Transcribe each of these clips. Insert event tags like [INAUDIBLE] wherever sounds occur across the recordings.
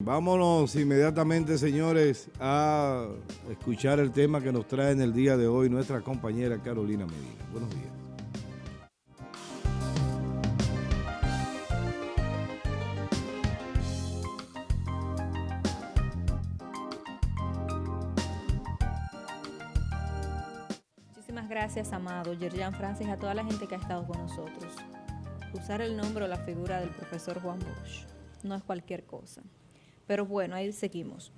Vámonos inmediatamente, señores, a escuchar el tema que nos trae en el día de hoy nuestra compañera Carolina Medina. Buenos días. Muchísimas gracias, amado Yerjan Francis, a toda la gente que ha estado con nosotros. Usar el nombre o la figura del profesor Juan Bosch no es cualquier cosa. Pero bueno, ahí seguimos.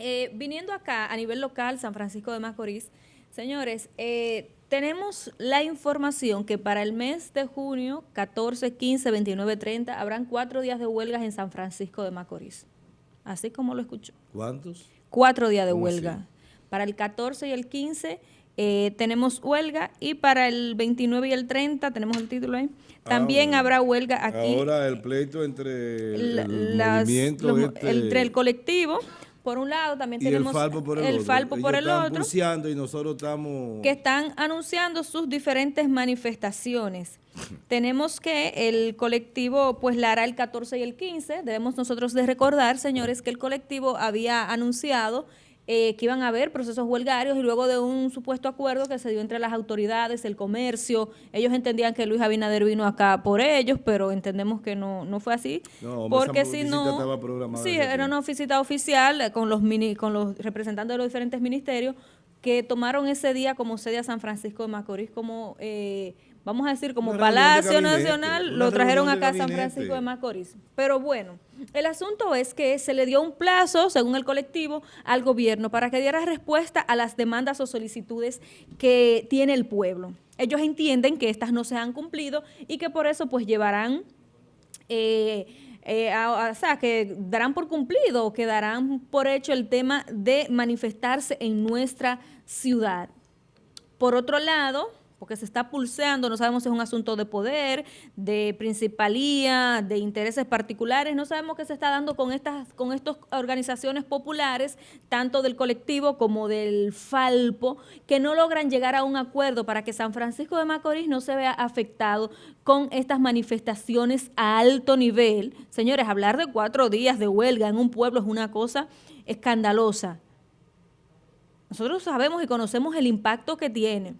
Eh, viniendo acá a nivel local, San Francisco de Macorís, señores, eh, tenemos la información que para el mes de junio, 14, 15, 29, 30, habrán cuatro días de huelgas en San Francisco de Macorís. Así como lo escucho. ¿Cuántos? Cuatro días de huelga. Para el 14 y el 15 eh, tenemos huelga y para el 29 y el 30, tenemos el título ahí, ah, también habrá huelga aquí. Ahora el pleito entre el, este entre el colectivo, por un lado, también tenemos el Falpo por el, Falpo por el otro. y nosotros estamos... Que están anunciando sus diferentes manifestaciones. [LAUGHS] tenemos que el colectivo pues la hará el 14 y el 15. Debemos nosotros de recordar, señores, que el colectivo había anunciado eh, que iban a haber procesos huelgarios y luego de un supuesto acuerdo que se dio entre las autoridades, el comercio, ellos entendían que Luis Abinader vino acá por ellos, pero entendemos que no, no fue así. porque si no, sí, era una visita oficial con los, mini, con los representantes de los diferentes ministerios que tomaron ese día como sede a San Francisco de Macorís como... Eh, vamos a decir, como Palacio Nacional, lo trajeron acá a San Francisco de Macorís. Pero bueno, el asunto es que se le dio un plazo, según el colectivo, al gobierno para que diera respuesta a las demandas o solicitudes que tiene el pueblo. Ellos entienden que estas no se han cumplido y que por eso pues llevarán... Eh, eh, o sea, que darán por cumplido o que darán por hecho el tema de manifestarse en nuestra ciudad. Por otro lado, porque se está pulseando, no sabemos si es un asunto de poder, de principalía, de intereses particulares, no sabemos qué se está dando con estas con estas organizaciones populares, tanto del colectivo como del Falpo, que no logran llegar a un acuerdo para que San Francisco de Macorís no se vea afectado con estas manifestaciones a alto nivel. Señores, hablar de cuatro días de huelga en un pueblo es una cosa escandalosa. Nosotros sabemos y conocemos el impacto que tiene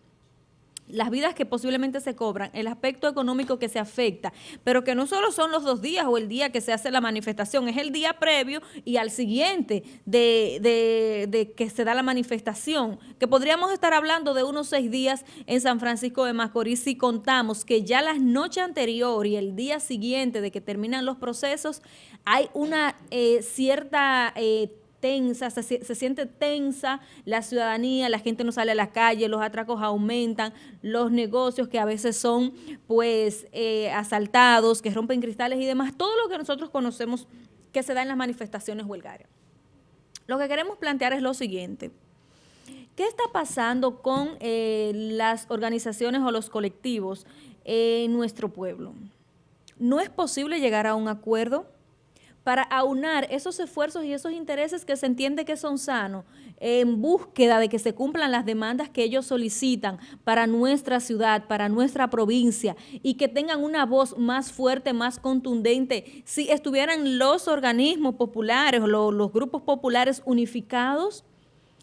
las vidas que posiblemente se cobran, el aspecto económico que se afecta, pero que no solo son los dos días o el día que se hace la manifestación, es el día previo y al siguiente de, que se da la manifestación, que podríamos estar hablando de unos seis días en San Francisco de Macorís si contamos que ya la noche anterior y el día siguiente de que terminan los procesos hay una eh, cierta... Eh, tensa, se, siente tensa la ciudadanía, la gente no sale a la calle, los atracos aumentan, los negocios que a veces son pues eh, asaltados, que rompen cristales y demás, todo lo que nosotros conocemos que se da en las manifestaciones huelgarias. Lo que queremos plantear es lo siguiente. ¿Qué está pasando con eh, las organizaciones o los colectivos en nuestro pueblo? ¿No es posible llegar a un acuerdo? Para aunar esos esfuerzos y esos intereses que se entiende que son sanos en búsqueda de que se cumplan las demandas que ellos solicitan para nuestra ciudad, para nuestra provincia y que tengan una voz más fuerte, más contundente. Si estuvieran los organismos populares o los, grupos populares unificados,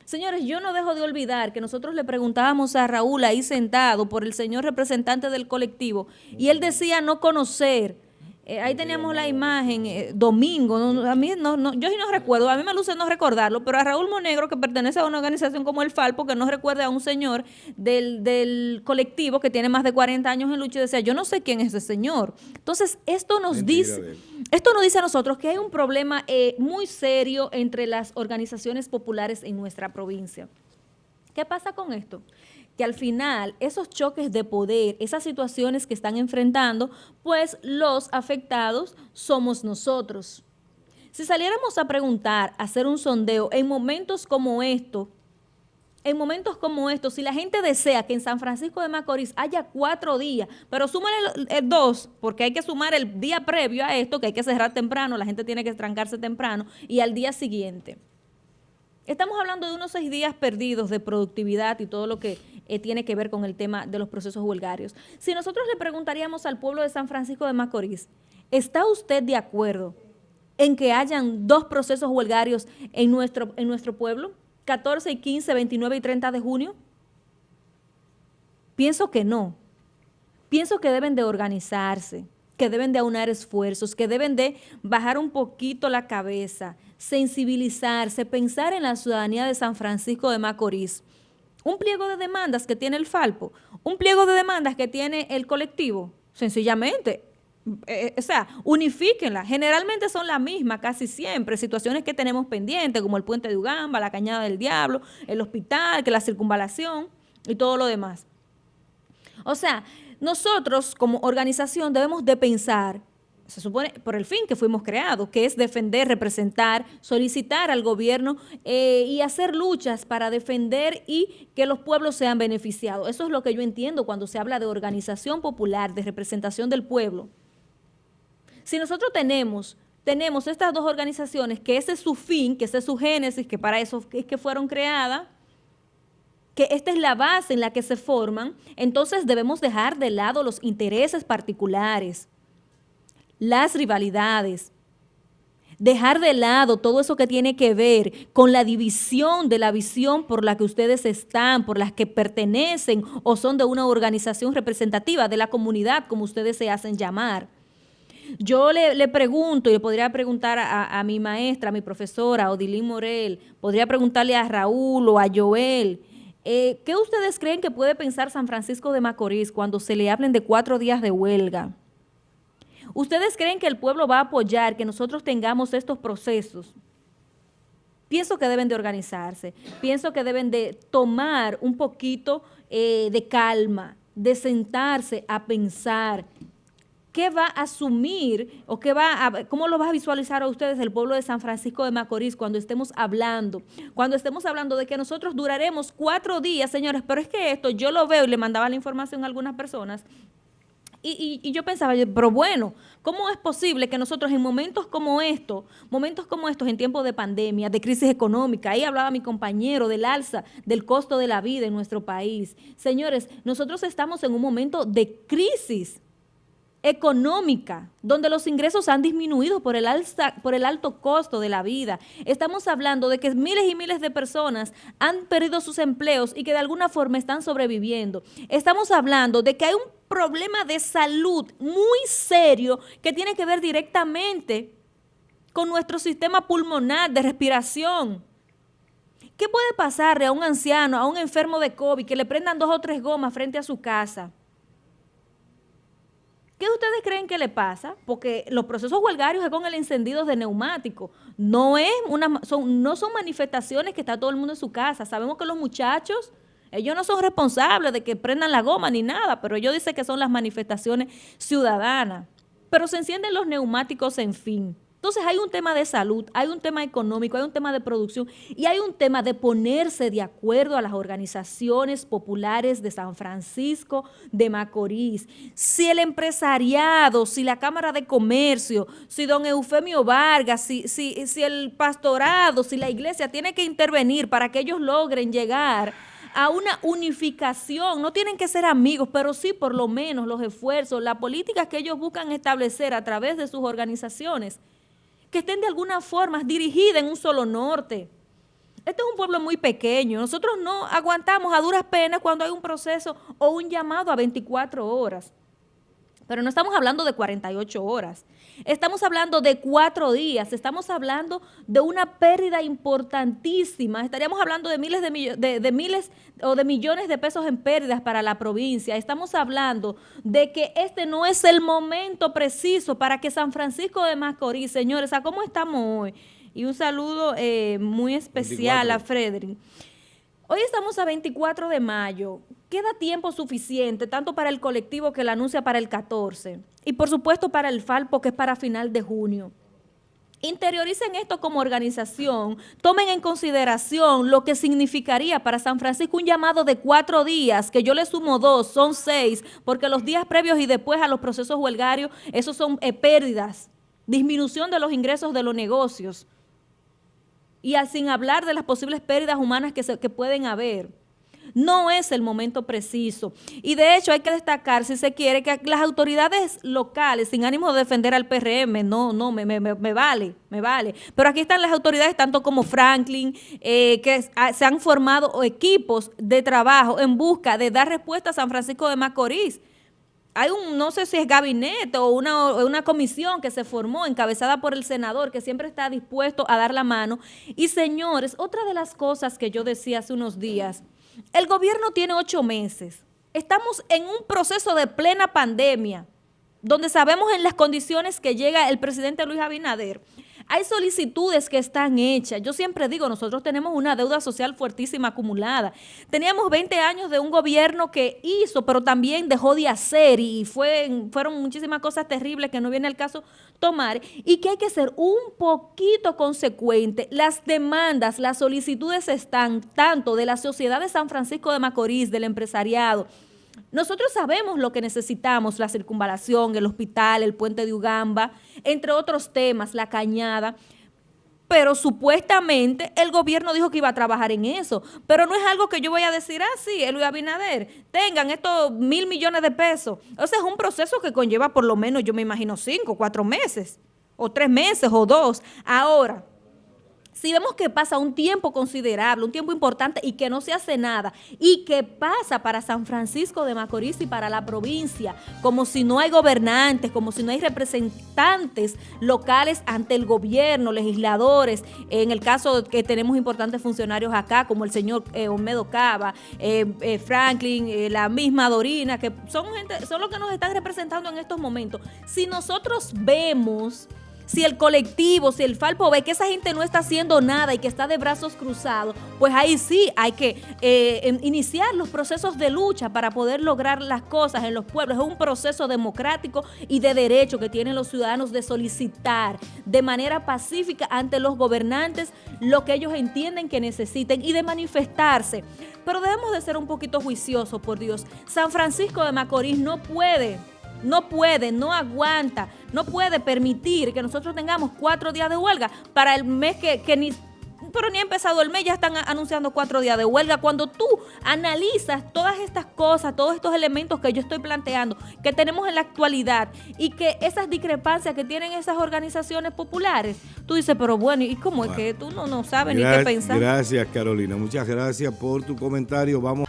Señores, yo no dejo de olvidar que nosotros le preguntábamos a Raúl ahí sentado por el señor representante del colectivo y él decía no conocer eh, ahí teníamos la imagen, eh, domingo, a mí no, no, yo sí no recuerdo, a mí me luce no recordarlo, pero a Raúl Monegro, que pertenece a una organización como el Falpo, que no recuerda a un señor del, del colectivo que tiene más de 40 años en lucha y decía, yo no sé quién es ese señor. Entonces, esto nos dice, esto nos dice a nosotros que hay un problema eh, muy serio entre las organizaciones populares en nuestra provincia. ¿Qué pasa con esto? Que al final esos choques de poder, esas situaciones que están enfrentando, pues los afectados somos nosotros. Si saliéramos a preguntar, a hacer un sondeo en momentos como estos, en momentos como estos, si la gente desea que en San Francisco de Macorís haya cuatro días, pero súmale el, dos, porque hay que sumar el día previo a esto, que hay que cerrar temprano, la gente tiene que trancarse temprano, y al día siguiente. Estamos hablando de unos seis días perdidos de productividad y todo lo que eh, tiene que ver con el tema de los procesos huelgarios. Si nosotros le preguntaríamos al pueblo de San Francisco de Macorís, ¿está usted de acuerdo en que hayan dos procesos huelgarios en nuestro, en nuestro pueblo? 14 y 15, 29 y 30 de junio. Pienso que no. Pienso que deben de organizarse, que deben de aunar esfuerzos, que deben de bajar un poquito la cabeza, sensibilizarse, pensar en la ciudadanía de San Francisco de Macorís. Un pliego de demandas que tiene el Falpo, un pliego de demandas que tiene el colectivo, sencillamente. Eh, o sea, unifíquenla. Generalmente son las mismas, casi siempre. Situaciones que tenemos pendientes, como el puente de Ugamba, la cañada del diablo, el hospital, que la circunvalación y todo lo demás. O sea, nosotros como organización debemos de pensar, se supone, por el fin que fuimos creados, que es defender, representar, solicitar al gobierno eh, y hacer luchas para defender y que los pueblos sean beneficiados. Eso es lo que yo entiendo cuando se habla de organización popular, de representación del pueblo. Si nosotros tenemos tenemos estas dos organizaciones, que ese es su fin, que ese es su génesis, que para eso es que fueron creadas, que esta es la base en la que se forman, entonces debemos dejar de lado los intereses particulares, las rivalidades, dejar de lado todo eso que tiene que ver con la división de la visión por la que ustedes están, por las que pertenecen o son de una organización representativa de la comunidad, como ustedes se hacen llamar. Yo le, pregunto, y le podría preguntar a, mi maestra, a mi profesora, Odilín Morel, podría preguntarle a Raúl o a Joel, eh, ¿Qué ustedes creen que puede pensar San Francisco de Macorís cuando se le hablen de cuatro días de huelga? ¿Ustedes creen que el pueblo va a apoyar que nosotros tengamos estos procesos? Pienso que deben de organizarse, pienso que deben de tomar un poquito eh, de calma, de sentarse a pensar ¿qué va a asumir o qué va a, cómo lo va a visualizar a ustedes el pueblo de San Francisco de Macorís cuando estemos hablando? Cuando estemos hablando de que nosotros duraremos cuatro días, señores, pero es que esto yo lo veo y le mandaba la información a algunas personas y, y, yo pensaba, pero bueno, ¿cómo es posible que nosotros en momentos como estos, momentos como estos, en tiempos de pandemia, de crisis económica, ahí hablaba mi compañero del alza del costo de la vida en nuestro país. Señores, nosotros estamos en un momento de crisis económica, donde los ingresos han disminuido por el, alto costo de la vida. Estamos hablando de que miles y miles de personas han perdido sus empleos y que de alguna forma están sobreviviendo. Estamos hablando de que hay un problema de salud muy serio que tiene que ver directamente con nuestro sistema pulmonar de respiración. ¿Qué puede pasarle a un anciano, a un enfermo de COVID, que le prendan dos o tres gomas frente a su casa? ¿Qué ustedes creen que le pasa? Porque los procesos huelgarios es con el encendido de neumáticos. No, es son, no son manifestaciones que está todo el mundo en su casa. Sabemos que los muchachos, ellos no son responsables de que prendan la goma ni nada, pero ellos dicen que son las manifestaciones ciudadanas. Pero se encienden los neumáticos en fin. Entonces hay un tema de salud, hay un tema económico, hay un tema de producción y hay un tema de ponerse de acuerdo a las organizaciones populares de San Francisco de Macorís. Si el empresariado, si la Cámara de Comercio, si don Eufemio Vargas, si, si, si el pastorado, si la iglesia tiene que intervenir para que ellos logren llegar a una unificación. No tienen que ser amigos, pero sí por lo menos los esfuerzos, las políticas que ellos buscan establecer a través de sus organizaciones que estén de alguna forma dirigidas en un solo norte. Este es un pueblo muy pequeño. Nosotros no aguantamos a duras penas cuando hay un proceso o un llamado a 24 horas. Pero no estamos hablando de 48 horas. Estamos hablando de cuatro días. Estamos hablando de una pérdida importantísima. Estaríamos hablando de miles de, de, miles o de millones de pesos en pérdidas para la provincia. Estamos hablando de que este no es el momento preciso para que San Francisco de Macorís, señores, ¿a cómo estamos hoy? Y un saludo eh, muy especial a Frederick. Hoy estamos a 24 de mayo. Queda tiempo suficiente, tanto para el colectivo que la anuncia para el 14 y por supuesto para el Falpo que es para final de junio. Interioricen esto como organización, tomen en consideración lo que significaría para San Francisco un llamado de cuatro días, que yo le sumo dos, son seis, porque los días previos y después a los procesos huelgarios, esos son eh, pérdidas, disminución de los ingresos de los negocios y sin hablar de las posibles pérdidas humanas que, que pueden haber. No es el momento preciso. Y de hecho hay que destacar, si se quiere, que las autoridades locales, sin ánimo de defender al PRM, no, no, me, me, me vale, me vale. Pero aquí están las autoridades, tanto como Franklin, eh, que se han formado equipos de trabajo en busca de dar respuesta a San Francisco de Macorís hay un, no sé si es gabinete o una, una, comisión que se formó encabezada por el senador que siempre está dispuesto a dar la mano. Y señores, otra de las cosas que yo decía hace unos días, el gobierno tiene ocho meses. Estamos en un proceso de plena pandemia, donde sabemos en las condiciones que llega el presidente Luis Abinader. Hay solicitudes que están hechas. Yo siempre digo, nosotros tenemos una deuda social fuertísima acumulada. Teníamos 20 años de un gobierno que hizo, pero también dejó de hacer y fue, fueron muchísimas cosas terribles que no viene el caso tomar y que hay que ser un poquito consecuente. Las demandas, las solicitudes están tanto de la sociedad de San Francisco de Macorís, del empresariado, nosotros sabemos lo que necesitamos, la circunvalación, el hospital, el puente de Ugamba, entre otros temas, la cañada, pero supuestamente el gobierno dijo que iba a trabajar en eso. Pero no es algo que yo voy a decir, ah, sí, Luis Abinader, tengan estos mil millones de pesos. O es un proceso que conlleva por lo menos, yo me imagino, cinco, cuatro meses, o tres meses, o dos. Ahora, si vemos que pasa un tiempo considerable, un tiempo importante y que no se hace nada, y que pasa para San Francisco de Macorís y para la provincia, como si no hay gobernantes, como si no hay representantes locales ante el gobierno, legisladores, en el caso que tenemos importantes funcionarios acá, como el señor eh, Olmedo Cava, eh, eh, Franklin, la misma Dorina, que son, gente, son los que nos están representando en estos momentos. Si nosotros vemos si el colectivo, si el Falpo ve que esa gente no está haciendo nada y que está de brazos cruzados, pues ahí sí hay que eh, iniciar los procesos de lucha para poder lograr las cosas en los pueblos. Es un proceso democrático y de derecho que tienen los ciudadanos de solicitar de manera pacífica ante los gobernantes lo que ellos entienden que necesiten y de manifestarse. Pero debemos de ser un poquito juiciosos, por Dios. San Francisco de Macorís no puede no puede, no aguanta, no puede permitir que nosotros tengamos cuatro días de huelga para el mes que, que ni pero ni ha empezado el mes, ya están anunciando cuatro días de huelga. Cuando tú analizas todas estas cosas, todos estos elementos que yo estoy planteando, que tenemos en la actualidad y que esas discrepancias que tienen esas organizaciones populares, tú dices, pero bueno, ¿y cómo es que tú no, no sabes ni qué pensar? Gracias, Carolina. Muchas gracias por tu comentario. Vamos.